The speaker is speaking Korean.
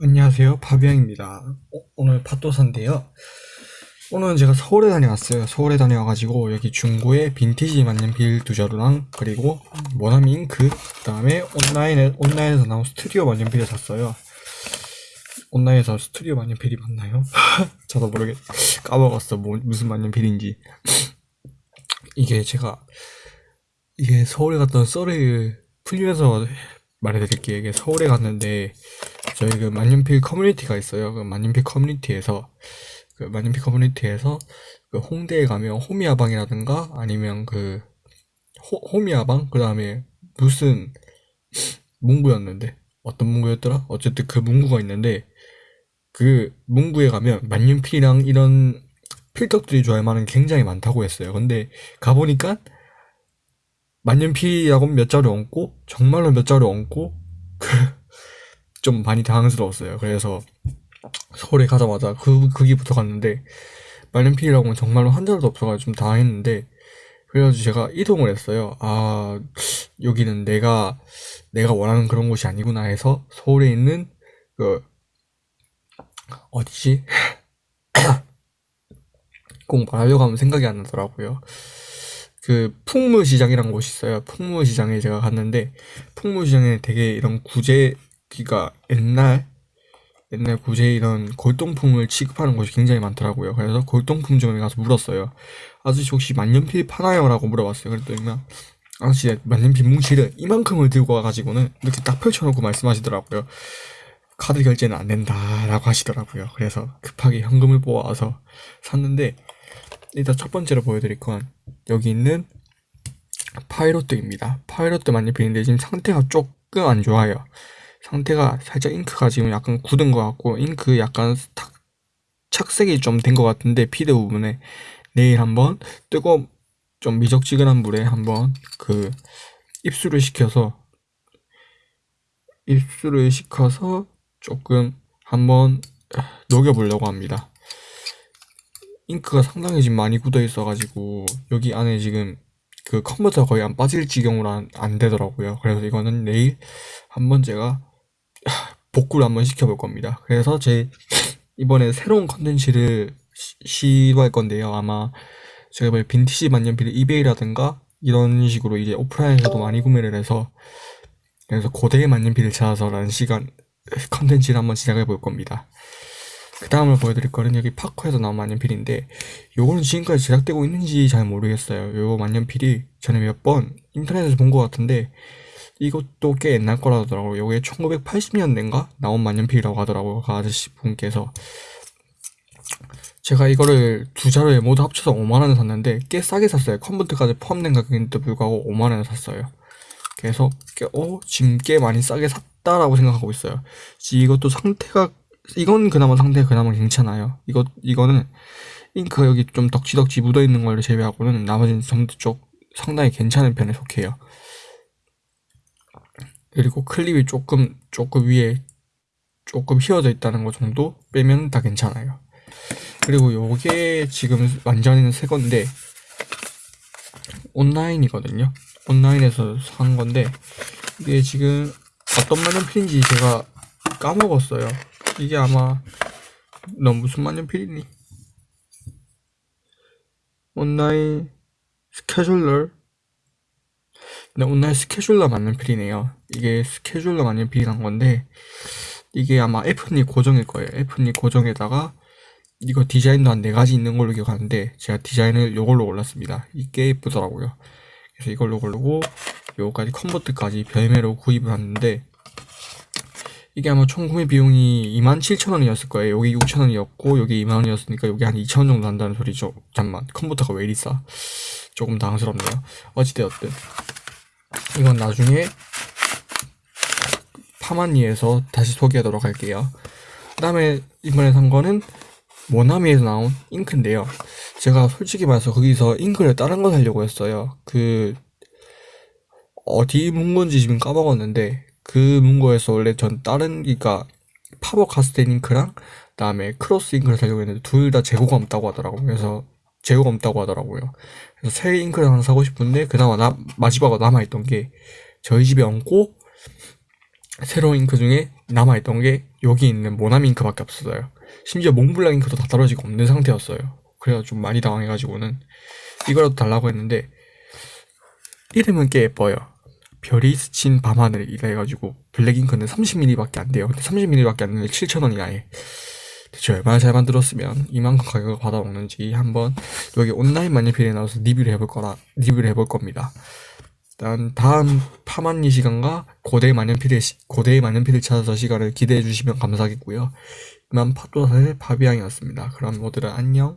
안녕하세요. 파비앙입니다. 어, 오늘 팟도사인데요. 오늘은 제가 서울에 다녀왔어요. 서울에 다녀와가지고 여기 중고에 빈티지 만년필 두 자루랑 그리고 모나미 잉크 그 다음에 온라인에, 온라인에서 나온 스튜디오 만년필을 샀어요. 온라인에서 스튜디오 만년필이 맞나요? 저도 모르겠 까먹었어. 뭐, 무슨 만년필인지. 이게 제가 이게 서울에 갔던 썰을 풀리면서 말해드릴게요. 이게 서울에 갔는데 저희 그 만년필 커뮤니티가 있어요. 그 만년필 커뮤니티에서 그 만년필 커뮤니티에서 그 홍대에 가면 호미야방이라든가 아니면 그 호, 호미야방 그 다음에 무슨 문구였는데 어떤 문구였더라? 어쨌든 그 문구가 있는데 그 문구에 가면 만년필이랑 이런 필덕들이 좋아할 만한 굉장히 많다고 했어요. 근데 가보니까 만년필이라고 몇 자루 얹고 정말로 몇 자루 얹고 그 좀 많이 당황스러웠어요. 그래서 서울에 가자마자 그, 거기부터 갔는데, 말년필이라고는 정말로 한 자루도 없어가지고 좀 당황했는데, 그래가지고 제가 이동을 했어요. 아, 여기는 내가, 내가 원하는 그런 곳이 아니구나 해서 서울에 있는, 그, 어디지? 꼭 말하려고 하면 생각이 안 나더라고요. 그 풍무시장이라는 곳이 있어요. 풍무시장에 제가 갔는데 풍무시장에 되게 이런 구제 그니까 옛날 옛날 구제 이런 골동품을 취급하는 곳이 굉장히 많더라고요. 그래서 골동품점에 가서 물었어요. 아저씨 혹시 만년필 파나요? 라고 물어봤어요. 그랬더니 아저씨 만년필 뭉치를 이만큼을 들고 와가지고는 이렇게 딱 펼쳐놓고 말씀하시더라고요. 카드 결제는 안 된다 라고 하시더라고요. 그래서 급하게 현금을 뽑아와서 샀는데 일단 첫 번째로 보여드릴 건 여기 있는 파이롯트입니다. 파이롯트 만년필인데 지금 상태가 조금 안 좋아요. 상태가 살짝 잉크가 지금 약간 굳은 것 같고 잉크 약간 탁 착색이 좀 된 것 같은데 feed 부분에 내일 한번 뜨거 좀 미적지근한 물에 한번 그 입수를 시켜서 입수를 시켜서 조금 한번 녹여보려고 합니다. 잉크가 상당히 지금 많이 굳어 있어가지고 여기 안에 지금 그 컴퓨터 거의 안 빠질 지경으로 안, 안 되더라고요. 그래서 이거는 내일 한번 제가 복구를 한번 시켜볼 겁니다. 그래서 제 이번에 새로운 컨텐츠를 시도할 건데요. 아마 제가 뭐 빈티지 만년필 이베이라든가 이런 식으로 이제 오프라인에서도 많이 구매를 해서 그래서 고대의 만년필을 찾아서라는 시간 컨텐츠를 한번 시작해 볼 겁니다. 그 다음을 보여드릴 거는 여기 파커에서 나온 만년필인데 요거는 지금까지 제작되고 있는지 잘 모르겠어요. 요 만년필이 전에 몇 번 인터넷에서 본 것 같은데 이것도 꽤 옛날 거라더라고요. 요게 1980년대인가 나온 만년필이라고 하더라고요. 그 아저씨 분께서. 제가 이거를 두 자루에 모두 합쳐서 5만 원에 샀는데 꽤 싸게 샀어요. 컴퓨터까지 포함된 가격인데도 불구하고 5만 원에 샀어요. 그래서 꽤, 어, 지금 꽤 많이 싸게 샀다라고 생각하고 있어요. 이것도 상태가, 이건 그나마 상태가 그나마 괜찮아요. 이거, 이거는 잉크 여기 좀 덕지덕지 묻어 있는 걸 제외하고는 나머지는 전부 쪽 상당히 괜찮은 편에 속해요. 그리고 클립이 조금 조금 위에 조금 휘어져 있다는 것 정도 빼면 다 괜찮아요. 그리고 요게 지금 완전히는 새 건데 온라인이거든요. 온라인에서 산 건데 이게 지금 어떤 만년필인지 제가 까먹었어요. 이게 아마 너 무슨 만년필이니? 온라인 스케줄러 네, 오늘 스케줄러 만년필이네요. 이게 스케줄러 만년필이란 건데 이게 아마 F니 고정일 거예요. F니 고정에다가 이거 디자인도 한 네 가지 있는 걸로 기억하는데 제가 디자인을 이걸로 골랐습니다. 이게 예쁘더라고요. 그래서 이걸로 고르고 요거까지 컨버트까지 별매로 구입을 했는데 이게 아마 총 구매 비용이 27,000원이었을 거예요. 여기 6,000원이었고 여기 2만원이었으니까 여기 한 2,000원 정도 한다는 소리죠. 잠만 컴퓨터가 왜 이리 싸? 조금 당황스럽네요. 어찌되었든 이건 나중에 파마니에서 다시 소개하도록 할게요. 그 다음에 이번에 산 거는 모나미에서 나온 잉크인데요. 제가 솔직히 말해서 거기서 잉크를 다른 거 사려고 했어요. 그 어디 문건지 지금 까먹었는데 그 문고에서 원래 전 다른 그니까 파버 카스텔 잉크랑 그 다음에 크로스 잉크를 사려고 했는데 둘 다 재고가 없다고 하더라고요. 그래서 재고가 없다고 하더라고요. 그래서 새 잉크를 하나 사고 싶은데 그나마 나, 마지막으로 남아있던 게 저희 집에 없고 새로운 잉크 중에 남아있던 게 여기 있는 모나밍크밖에 없었어요. 심지어 몽블랑 잉크도 다 떨어지고 없는 상태였어요. 그래서 좀 많이 당황해가지고는 이거라도 달라고 했는데 이름은 꽤 예뻐요. 별이 스친 밤하늘이라 해가지고 블랙 잉크는 30ml밖에 안 돼요. 근데 30ml밖에 안 되는데 7,000원이나 해. 대체 얼마나 잘 만들었으면 이만큼 가격을 받아먹는지 한번 여기 온라인 만년필에 나와서 리뷰를 해볼 거라 리뷰를 해볼 겁니다. 일단 다음 파만리 시간과 고대 시- 고대의 만년필을 찾아서 시간을 기대해 주시면 감사하겠고요. 이만 파도사의 파비앙이었습니다. 그럼 모두들 안녕.